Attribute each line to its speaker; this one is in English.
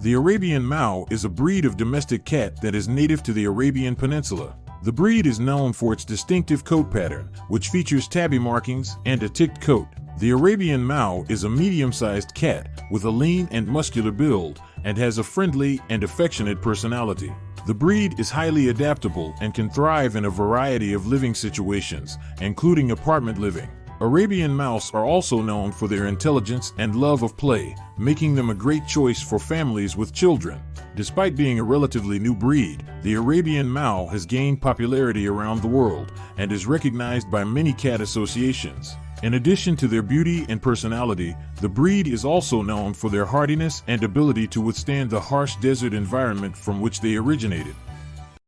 Speaker 1: The Arabian Mau is a breed of domestic cat that is native to the Arabian Peninsula. The breed is known for its distinctive coat pattern, which features tabby markings and a ticked coat. The Arabian Mau is a medium-sized cat with a lean and muscular build and has a friendly and affectionate personality. The breed is highly adaptable and can thrive in a variety of living situations, including apartment living. Arabian Maus are also known for their intelligence and love of play, making them a great choice for families with children. Despite being a relatively new breed, the Arabian Mau has gained popularity around the world and is recognized by many cat associations. In addition to their beauty and personality, the breed is also known for their hardiness and ability to withstand the harsh desert environment from which they originated.